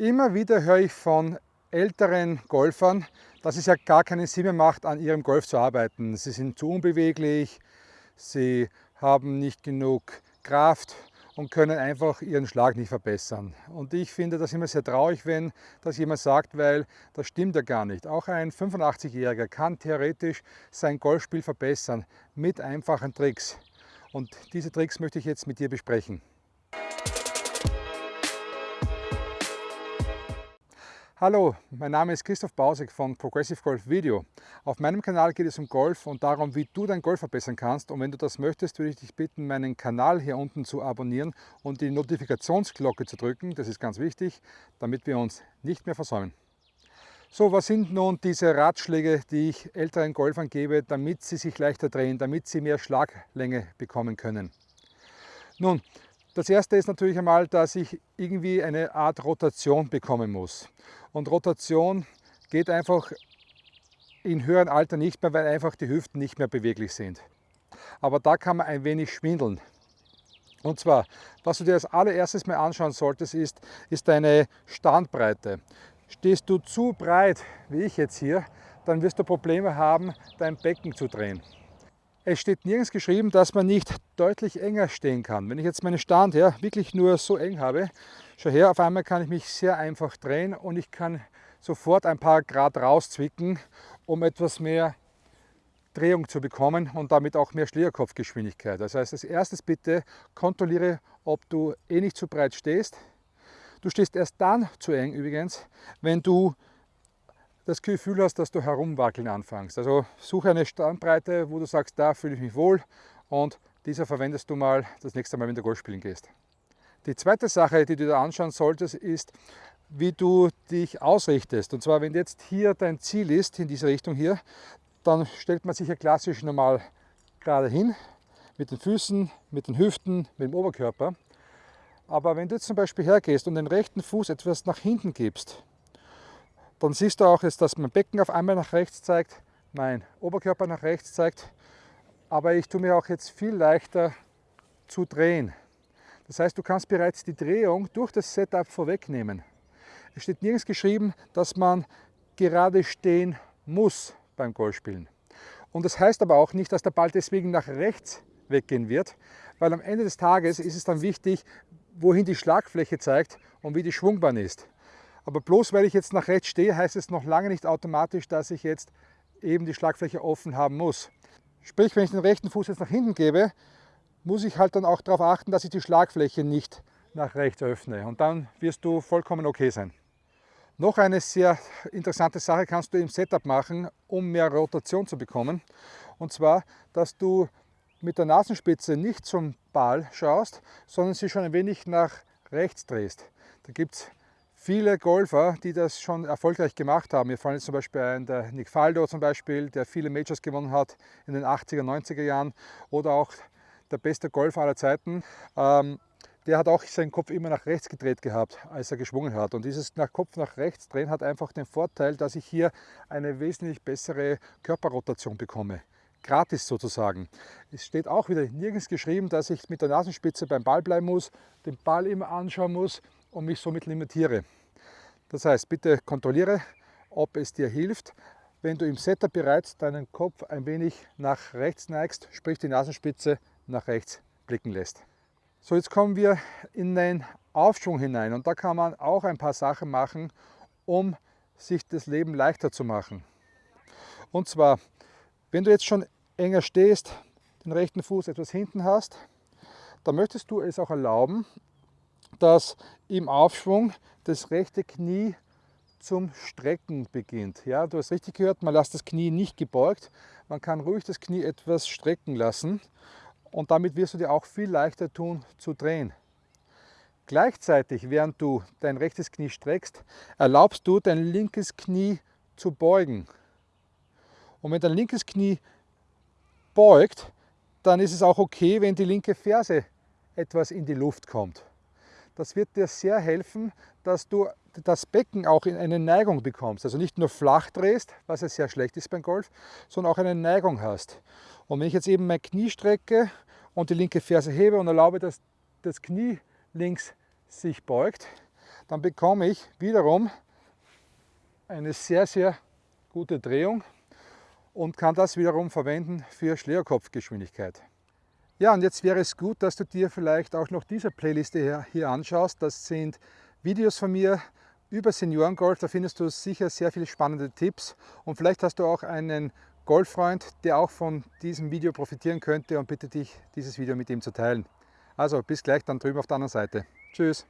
Immer wieder höre ich von älteren Golfern, dass es ja gar keinen Sinn mehr macht, an ihrem Golf zu arbeiten. Sie sind zu unbeweglich, sie haben nicht genug Kraft und können einfach ihren Schlag nicht verbessern. Und ich finde das immer sehr traurig, wenn das jemand sagt, weil das stimmt ja gar nicht. Auch ein 85-Jähriger kann theoretisch sein Golfspiel verbessern mit einfachen Tricks. Und diese Tricks möchte ich jetzt mit dir besprechen. Hallo, mein Name ist Christoph Bausek von Progressive Golf Video. Auf meinem Kanal geht es um Golf und darum, wie du dein Golf verbessern kannst. Und wenn du das möchtest, würde ich dich bitten, meinen Kanal hier unten zu abonnieren und die Notifikationsglocke zu drücken. Das ist ganz wichtig, damit wir uns nicht mehr versäumen. So, was sind nun diese Ratschläge, die ich älteren Golfern gebe, damit sie sich leichter drehen, damit sie mehr Schlaglänge bekommen können? Nun, das erste ist natürlich einmal, dass ich irgendwie eine Art Rotation bekommen muss. Und Rotation geht einfach in höheren Alter nicht mehr, weil einfach die Hüften nicht mehr beweglich sind. Aber da kann man ein wenig schwindeln. Und zwar, was du dir als allererstes mal anschauen solltest, ist, ist deine Standbreite. Stehst du zu breit, wie ich jetzt hier, dann wirst du Probleme haben, dein Becken zu drehen. Es steht nirgends geschrieben, dass man nicht deutlich enger stehen kann. Wenn ich jetzt meinen Stand ja, wirklich nur so eng habe, schau her, auf einmal kann ich mich sehr einfach drehen und ich kann sofort ein paar Grad rauszwicken, um etwas mehr Drehung zu bekommen und damit auch mehr Schlägerkopfgeschwindigkeit. Das heißt, als erstes bitte kontrolliere, ob du eh nicht zu breit stehst. Du stehst erst dann zu eng übrigens, wenn du das Gefühl hast, dass du herumwackeln anfängst. Also suche eine Standbreite, wo du sagst, da fühle ich mich wohl und dieser verwendest du mal das nächste Mal, wenn du Golf spielen gehst. Die zweite Sache, die du dir anschauen solltest, ist, wie du dich ausrichtest. Und zwar, wenn jetzt hier dein Ziel ist, in diese Richtung hier, dann stellt man sich ja klassisch normal gerade hin, mit den Füßen, mit den Hüften, mit dem Oberkörper. Aber wenn du jetzt zum Beispiel hergehst und den rechten Fuß etwas nach hinten gibst, dann siehst du auch, dass mein Becken auf einmal nach rechts zeigt, mein Oberkörper nach rechts zeigt, aber ich tue mir auch jetzt viel leichter zu drehen. Das heißt, du kannst bereits die Drehung durch das Setup vorwegnehmen. Es steht nirgends geschrieben, dass man gerade stehen muss beim Golfspielen. Und das heißt aber auch nicht, dass der Ball deswegen nach rechts weggehen wird, weil am Ende des Tages ist es dann wichtig, wohin die Schlagfläche zeigt und wie die Schwungbahn ist. Aber bloß weil ich jetzt nach rechts stehe, heißt es noch lange nicht automatisch, dass ich jetzt eben die Schlagfläche offen haben muss. Sprich, wenn ich den rechten Fuß jetzt nach hinten gebe, muss ich halt dann auch darauf achten, dass ich die Schlagfläche nicht nach rechts öffne. Und dann wirst du vollkommen okay sein. Noch eine sehr interessante Sache kannst du im Setup machen, um mehr Rotation zu bekommen. Und zwar, dass du mit der Nasenspitze nicht zum Ball schaust, sondern sie schon ein wenig nach rechts drehst. Da gibt es viele Golfer, die das schon erfolgreich gemacht haben. Mir fallen jetzt zum Beispiel ein, der Nick Faldo zum Beispiel, der viele Majors gewonnen hat in den 80er, 90er Jahren oder auch der beste Golfer aller Zeiten. Ähm, der hat auch seinen Kopf immer nach rechts gedreht gehabt, als er geschwungen hat. Und dieses nach Kopf nach rechts drehen hat einfach den Vorteil, dass ich hier eine wesentlich bessere Körperrotation bekomme. Gratis sozusagen. Es steht auch wieder nirgends geschrieben, dass ich mit der Nasenspitze beim Ball bleiben muss, den Ball immer anschauen muss und mich somit limitiere. Das heißt, bitte kontrolliere, ob es dir hilft, wenn du im Setup bereits deinen Kopf ein wenig nach rechts neigst, sprich die Nasenspitze nach rechts blicken lässt. So, jetzt kommen wir in den Aufschwung hinein und da kann man auch ein paar Sachen machen, um sich das Leben leichter zu machen. Und zwar, wenn du jetzt schon enger stehst, den rechten Fuß etwas hinten hast, dann möchtest du es auch erlauben, dass im Aufschwung das rechte Knie zum Strecken beginnt. Ja, du hast richtig gehört, man lässt das Knie nicht gebeugt. Man kann ruhig das Knie etwas strecken lassen und damit wirst du dir auch viel leichter tun zu drehen. Gleichzeitig, während du dein rechtes Knie streckst, erlaubst du dein linkes Knie zu beugen. Und wenn dein linkes Knie beugt, dann ist es auch okay, wenn die linke Ferse etwas in die Luft kommt. Das wird dir sehr helfen, dass du das Becken auch in eine Neigung bekommst. Also nicht nur flach drehst, was ja sehr schlecht ist beim Golf, sondern auch eine Neigung hast. Und wenn ich jetzt eben mein Knie strecke und die linke Ferse hebe und erlaube, dass das Knie links sich beugt, dann bekomme ich wiederum eine sehr, sehr gute Drehung und kann das wiederum verwenden für Schlägerkopfgeschwindigkeit. Ja, und jetzt wäre es gut, dass du dir vielleicht auch noch diese Playliste hier, hier anschaust. Das sind Videos von mir über Seniorengolf. Da findest du sicher sehr viele spannende Tipps und vielleicht hast du auch einen Golffreund, der auch von diesem Video profitieren könnte und bitte dich, dieses Video mit ihm zu teilen. Also bis gleich dann drüben auf der anderen Seite. Tschüss!